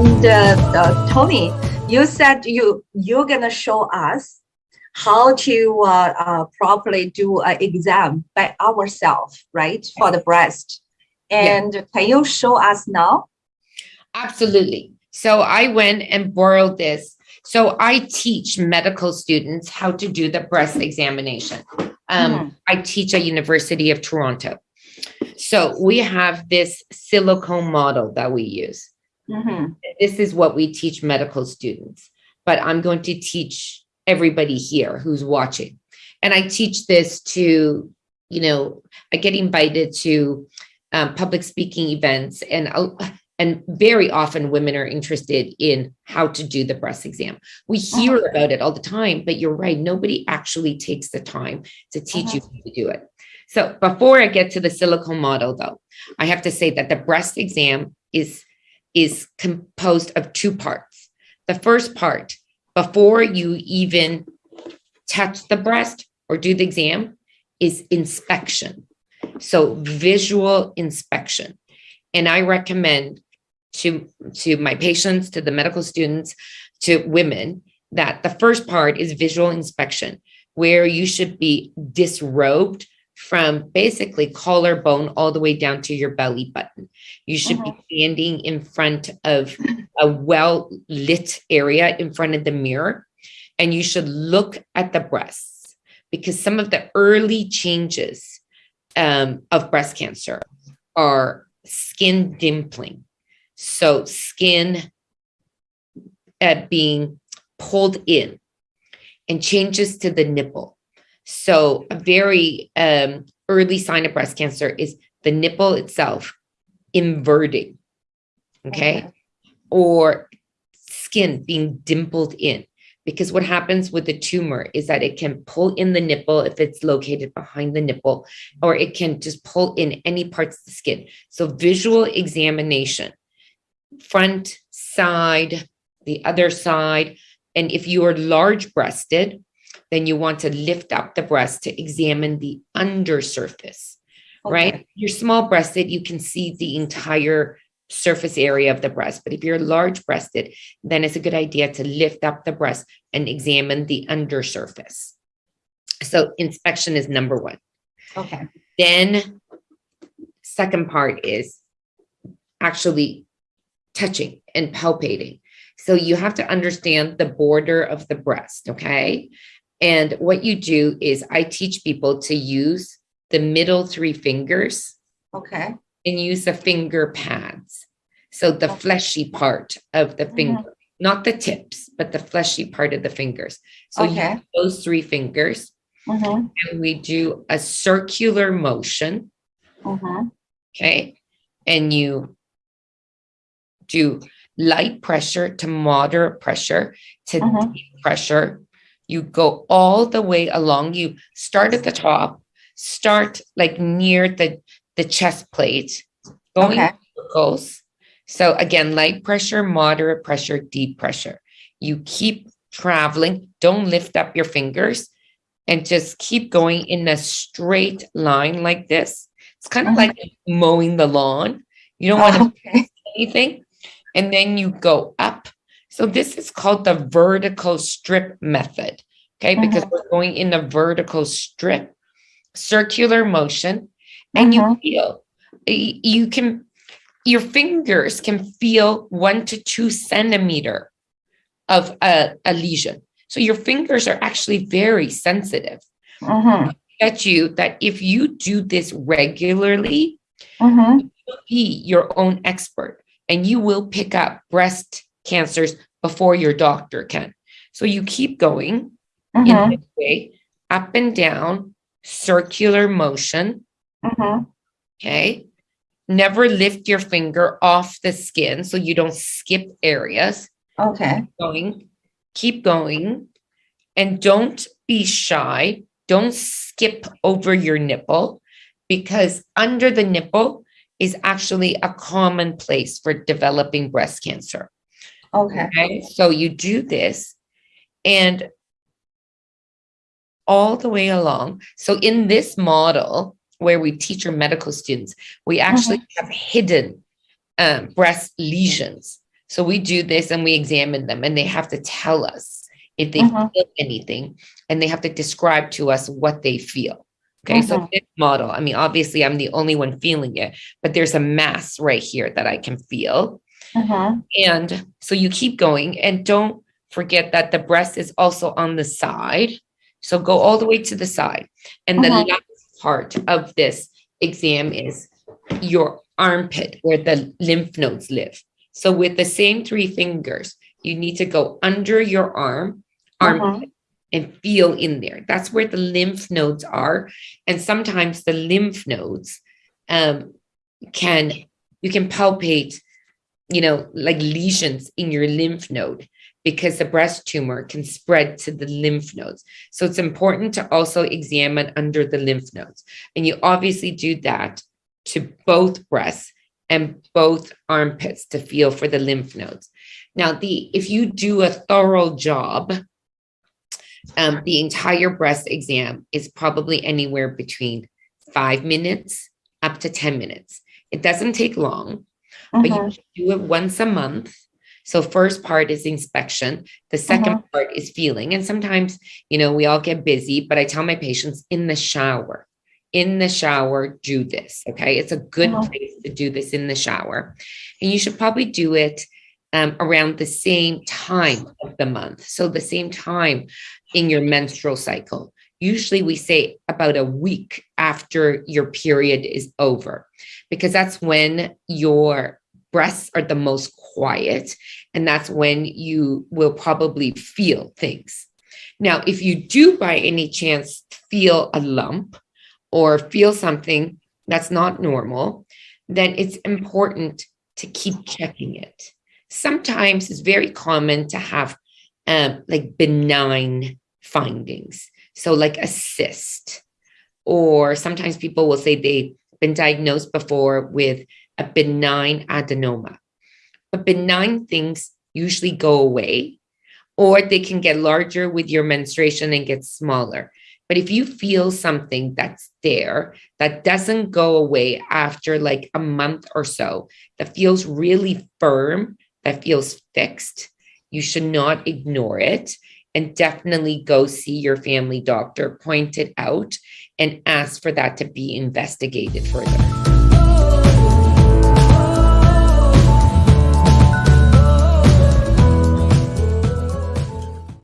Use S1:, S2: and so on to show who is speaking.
S1: And uh, uh, Tony, you said you you're gonna show us how to uh, uh, properly do an exam by ourselves, right, for the breast. And yeah. can you show us now?
S2: Absolutely. So I went and borrowed this. So I teach medical students how to do the breast examination. Um, mm. I teach at University of Toronto. So we have this silicone model that we use. Mm -hmm. This is what we teach medical students, but I'm going to teach everybody here who's watching. And I teach this to, you know, I get invited to um, public speaking events and and very often women are interested in how to do the breast exam. We hear uh -huh. about it all the time, but you're right. Nobody actually takes the time to teach uh -huh. you how to do it. So before I get to the silicone model though, I have to say that the breast exam is, is composed of two parts. The first part, before you even touch the breast or do the exam is inspection. So visual inspection. And I recommend to, to my patients, to the medical students, to women, that the first part is visual inspection, where you should be disrobed from basically collarbone all the way down to your belly button. You should uh -huh. be uh-huh. standing in front of a well lit area in front of the mirror, and you should look at the breasts because some of the early changes um, of breast cancer are skin dimpling. So skin uh, being pulled in and changes to the nipple. So a very um, early sign of breast cancer is the nipple itself inverting, okay? okay? Or skin being dimpled in. Because what happens with the tumor is that it can pull in the nipple if it's located behind the nipple, or it can just pull in any parts of the skin. So visual examination front, side, the other side. And if you are large breasted, then you want to lift up the breast to examine the undersurface, okay. right? You're small breasted, you can see the entire surface area of the breast. But if you're large breasted, then it's a good idea to lift up the breast and examine the undersurface. So inspection is number one.
S1: Okay.
S2: Then second part is actually touching and palpating. So you have to understand the border of the breast, okay? And what you do is I teach people to use the middle three fingers.
S1: Okay.
S2: And use the finger pads. So the fleshy part of the finger, mm -hmm. not the tips, but the fleshy part of the fingers. So okay. those three fingers. Mm -hmm. And we do a circular motion. Mm -hmm. Okay. And you do light pressure to moderate pressure to uh -huh. pressure. You go all the way along. You start at the top, start like near the, the chest plate, going okay. circles. So again, light pressure, moderate pressure, deep pressure. You keep traveling. Don't lift up your fingers and just keep going in a straight line like this. It's kind of like uh-huh. mowing the lawn. You don't want to oh, okay. anything and then you go up. So this is called the vertical strip method, okay? Mm -hmm. Because we're going in a vertical strip, circular motion, and mm -hmm. you mm-hmm. feel, you can, your fingers can feel one to two centimeter of a, a lesion. So your fingers are actually very sensitive. Mm -hmm. Bet you that if you do this regularly, mm-hmm. you'll be your own expert and you will pick up breast cancers before your doctor can. So you keep going mm-hmm. this way, up and down, circular motion. Mm-hmm. Okay. Never lift your finger off the skin so you don't skip areas.
S1: Okay.
S2: Keep going, keep going, and don't be shy. Don't skip over your nipple because under the nipple is actually a common place for developing breast cancer.
S1: Okay.
S2: okay. So you do this and all the way along. So in this model where we teach our medical students, we actually mm -hmm. have hidden um, breast lesions. So we do this and we examine them and they have to tell us if they
S1: Mhm.
S2: feel anything and they have to describe to us what they feel. Okay, so
S1: Mhm.
S2: this model, I mean, obviously I'm the only one feeling it, but there's a mass right here that I can feel.
S1: Mhm.
S2: And so you keep going and don't forget that the breast is also on the side. So go all the way to the side. And the
S1: Mhm.
S2: last part of this exam is your armpit where the lymph nodes live. So with the same three fingers, you need to go under your arm, armpit, and feel in there. That's where the lymph nodes are. And sometimes the lymph nodes um, can, you can palpate, you know, like lesions in your lymph node because the breast tumor can spread to the lymph nodes. So it's important to also examine under the lymph nodes. And you obviously do that to both breasts and both armpits to feel for the lymph nodes. Now, the if you do a thorough job, um, the entire breast exam is probably anywhere between five minutes up to 10 minutes. It doesn't take long, but you do it once a month. So first part is inspection. The 2nd part is feeling. And sometimes, you know, we all get busy, but I tell my patients in the shower, in the shower, do this. Okay. It's a good
S1: Mhm.
S2: place to do this in the shower. And you should probably do it um, around the same time of the month. So the same time in your menstrual cycle. Usually we say about a week after your period is over, because that's when your breasts are the most quiet and that's when you will probably feel things. Now, if you do by any chance feel a lump or feel something that's not normal, then it's important to keep checking it. Sometimes it's very common to have um, like benign findings. So, like a cyst, or sometimes people will say they've been diagnosed before with a benign adenoma. But benign things usually go away, or they can get larger with your menstruation and get smaller. But if you feel something that's there that doesn't go away after like a month or so, that feels really firm, that feels fixed, you should not ignore it and definitely go see your family doctor, point it out, and ask for that to be investigated further.